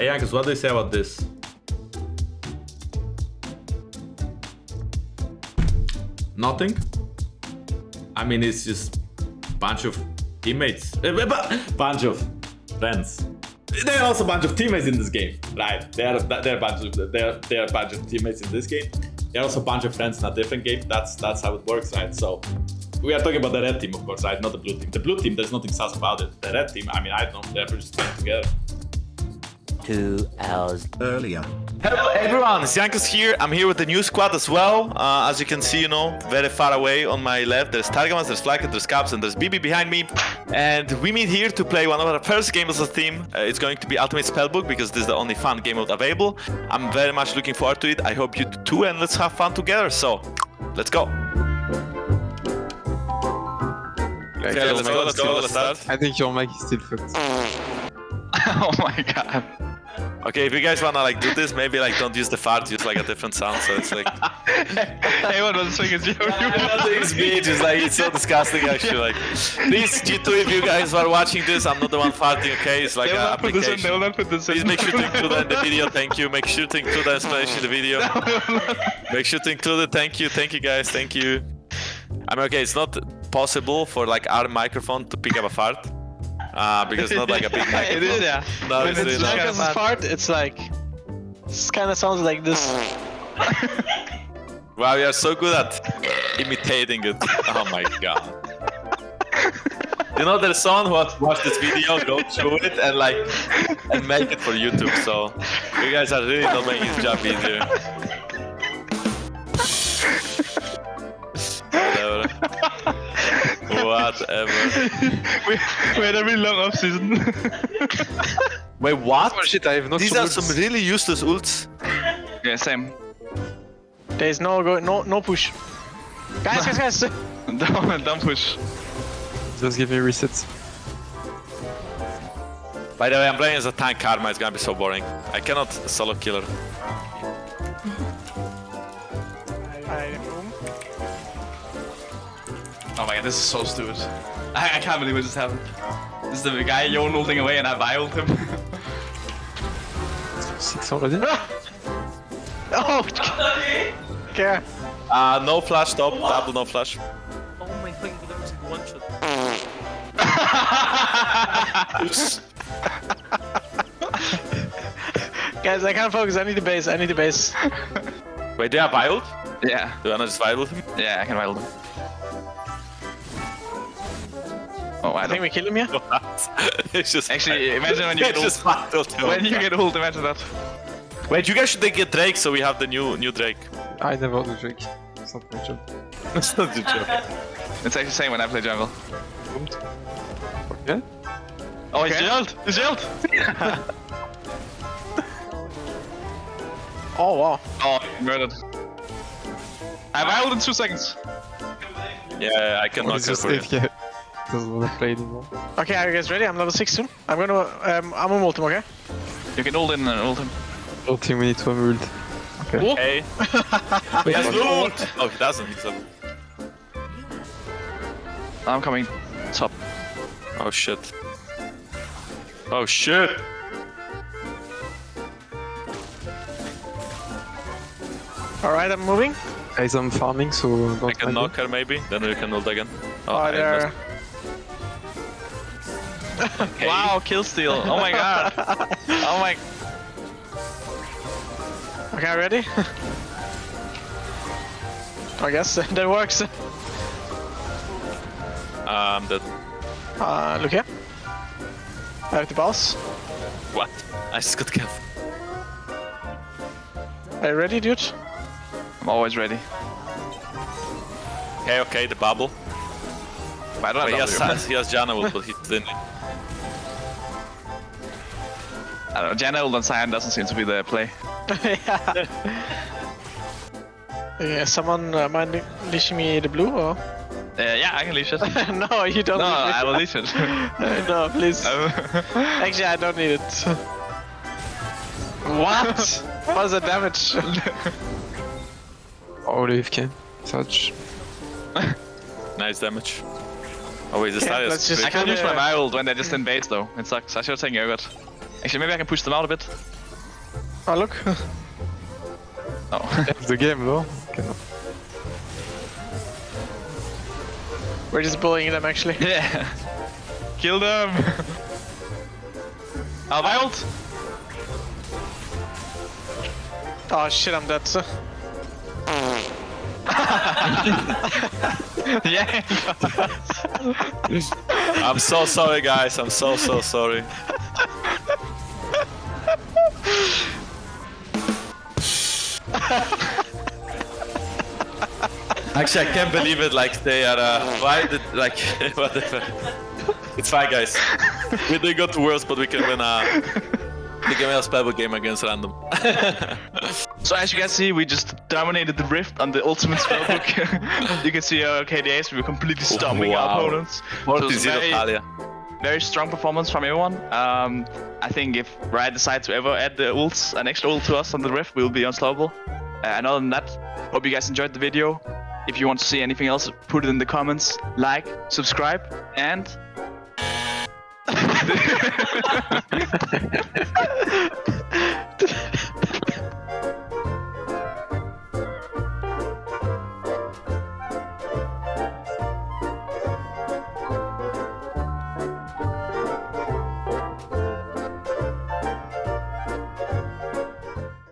Hey, what do you say about this? Nothing? I mean, it's just a bunch of teammates. A bunch of friends. There are also a bunch of teammates in this game, right? There are there are a bunch of there are a bunch of teammates in this game. There are also a bunch of friends in a different game. That's that's how it works, right? So we are talking about the red team, of course, right? Not the blue team. The blue team, there's nothing sus about it. The red team, I mean, I don't know. They're just playing together. Two hours earlier. Hello everyone, it's Jankos here. I'm here with the new squad as well. Uh, as you can see, you know, very far away on my left, there's Targamas, there's Flakked, there's Caps, and there's BB behind me. And we meet here to play one of our first games as a team. Uh, it's going to be Ultimate Spellbook because this is the only fun game mode available. I'm very much looking forward to it. I hope you do too, and let's have fun together. So, let's go. Okay, let's go, let's go, let's start. I think your mic is still fucked. oh my god. Okay, if you guys wanna like do this, maybe like don't use the fart, use like a different sound, so it's like... hey, what was swing is you? It's me, just like, it's so disgusting actually, like... Please, G2, if you guys are watching this, I'm not the one farting, okay? It's like They will an not put this in, they will not put this in. Please make sure to include that in the video, thank you. Make sure to include that explanation in the video. Make sure to include it, thank you, thank you guys, thank you. I mean, okay, it's not possible for like our microphone to pick up a fart. Uh, because it's not like a big it is, yeah. No, it's it's really like not. a fart, it's like... This kind of sounds like this. Wow, you are so good at imitating it. Oh my god. You know, there's someone who has watched this video, go through it, and like, and make it for YouTube. So, you guys are really not making his job easier. Whatever. we, we had a really long off season. Wait, what? Oh shit, I have not These are some really useless ults. yeah, same. There's no go, no, no push. Guys, guys, guys. don't, don't push. Just give me resets. By the way, I'm playing as a tank Karma, it's gonna be so boring. I cannot solo killer. Oh my god, this is so stupid. I, I can't believe what just happened. This is the guy Jon holding away and I violed him. Six already? Oh, okay. Uh, no flash top, double no flash. Oh my god, that was one shot. Guys, I can't focus. I need the base. I need the base. Wait, they are wild? yeah, Do I not just wild him? yeah, I can viol him. Oh, I I think don't. we kill him here. it's just Actually, imagine when you it's get just ult. wild him. When you get ult, imagine that. Wait, you guys should get Drake so we have the new new Drake. I never do Drake. It's not my job. it's not your joke. It's actually the same when I play jungle. Yeah? Oh, he's jailed! He's jailed! Oh wow. Oh, murdered. I violed in two seconds. Yeah, I can Or knock it's her just for you. AFK. Doesn't wanna play. Okay, are you guys ready? I'm level six soon. I'm gonna um, I'm a multi, okay? You can ult in and ult him. Ulting we need to ult. Hey. he has loot! Oh, he doesn't. He's a... I'm coming top. Oh shit. Oh shit! All right, I'm moving. Guys, I'm farming, so don't I can mind knock her maybe, then we can ult again. Oh, I there. Okay. Wow, kill steal. Oh my god. oh my. Okay, ready? I guess that works. Um, that... Uh, look here. I have the boss. What? I just got killed. Are you ready, dude? I'm always ready. Okay, okay, the bubble. But I don't But he have has, W. he has Janna ult, but he didn't. I don't know, Janna ult on Sion doesn't seem to be the play. yeah. Yeah, someone uh, mind leashing me the blue or? Uh, yeah, I can leash it. no, no, you don't. need I will leash it. No, please. Actually, I don't need it. what? What's the damage? All AFK. Such. Nice damage. Oh wait, the Okay, style is just- I can't use my Viral when they just invade though. It sucks. I should have taken Yogurt. Actually, maybe I can push them out a bit. Oh, look. Oh. It's the game though. Cannot. We're just bullying them, actually. yeah. Kill them. My ult. Oh shit, I'm dead. Yeah. I'm so sorry, guys. I'm so so sorry. Actually, I can't believe it. Like they are. Uh, why did like whatever? It's fine, guys. We didn't go to worse, but we can win a. We game a spellbook game against random. So as you can see, we just dominated the Rift on the Ultimate Spellbook. you can see our KDAs, we were completely stomping our opponents. So it 40 was very, very strong performance from everyone. Um, I think if Riot decides to ever add the ults, an extra ult to us on the Rift, we'll be unstoppable. Uh, and other than that, hope you guys enjoyed the video. If you want to see anything else, put it in the comments. Like, subscribe, and... Tchau.